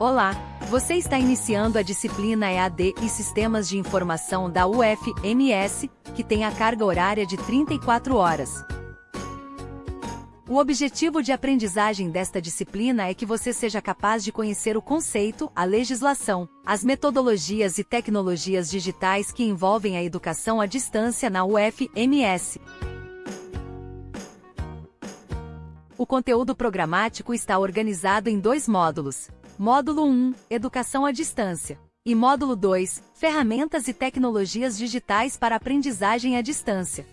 Olá! Você está iniciando a disciplina EAD e Sistemas de Informação da UFMS, que tem a carga horária de 34 horas. O objetivo de aprendizagem desta disciplina é que você seja capaz de conhecer o conceito, a legislação, as metodologias e tecnologias digitais que envolvem a educação à distância na UFMS. O conteúdo programático está organizado em dois módulos. Módulo 1, Educação à Distância. E Módulo 2, Ferramentas e Tecnologias Digitais para Aprendizagem à Distância.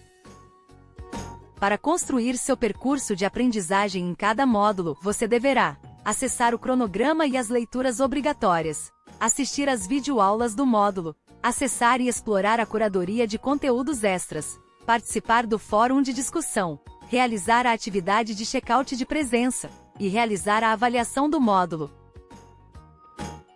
Para construir seu percurso de aprendizagem em cada módulo, você deverá acessar o cronograma e as leituras obrigatórias, assistir às videoaulas do módulo, acessar e explorar a curadoria de conteúdos extras, participar do fórum de discussão, realizar a atividade de check-out de presença e realizar a avaliação do módulo.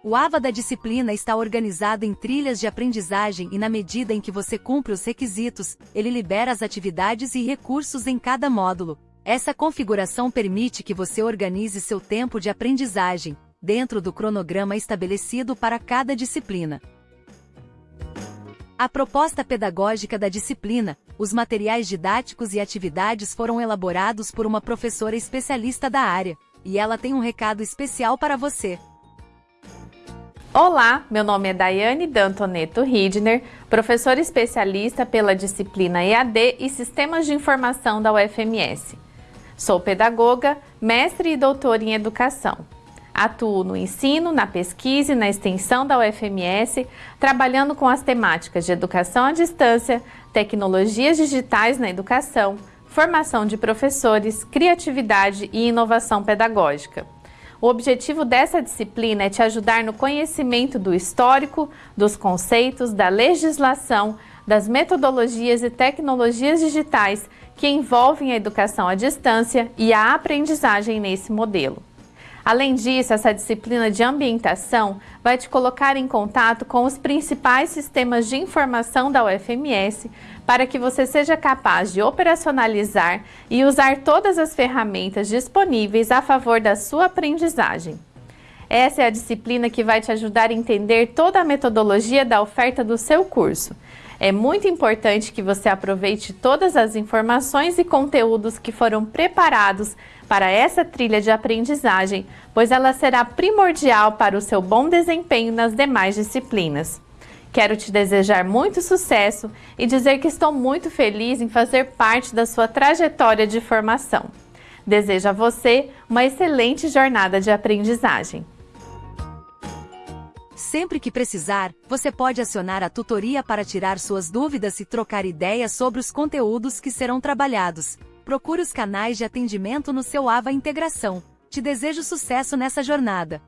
O AVA da disciplina está organizado em trilhas de aprendizagem e na medida em que você cumpre os requisitos, ele libera as atividades e recursos em cada módulo. Essa configuração permite que você organize seu tempo de aprendizagem, dentro do cronograma estabelecido para cada disciplina. A proposta pedagógica da disciplina, os materiais didáticos e atividades foram elaborados por uma professora especialista da área, e ela tem um recado especial para você. Olá, meu nome é Daiane Dantoneto Ridner, professora especialista pela disciplina EAD e Sistemas de Informação da UFMS. Sou pedagoga, mestre e doutora em educação. Atuo no ensino, na pesquisa e na extensão da UFMS, trabalhando com as temáticas de educação à distância, tecnologias digitais na educação, formação de professores, criatividade e inovação pedagógica. O objetivo dessa disciplina é te ajudar no conhecimento do histórico, dos conceitos, da legislação, das metodologias e tecnologias digitais que envolvem a educação à distância e a aprendizagem nesse modelo. Além disso, essa disciplina de ambientação vai te colocar em contato com os principais sistemas de informação da UFMS para que você seja capaz de operacionalizar e usar todas as ferramentas disponíveis a favor da sua aprendizagem. Essa é a disciplina que vai te ajudar a entender toda a metodologia da oferta do seu curso. É muito importante que você aproveite todas as informações e conteúdos que foram preparados para essa trilha de aprendizagem, pois ela será primordial para o seu bom desempenho nas demais disciplinas. Quero te desejar muito sucesso e dizer que estou muito feliz em fazer parte da sua trajetória de formação. Desejo a você uma excelente jornada de aprendizagem. Sempre que precisar, você pode acionar a tutoria para tirar suas dúvidas e trocar ideias sobre os conteúdos que serão trabalhados. Procure os canais de atendimento no seu AVA Integração. Te desejo sucesso nessa jornada.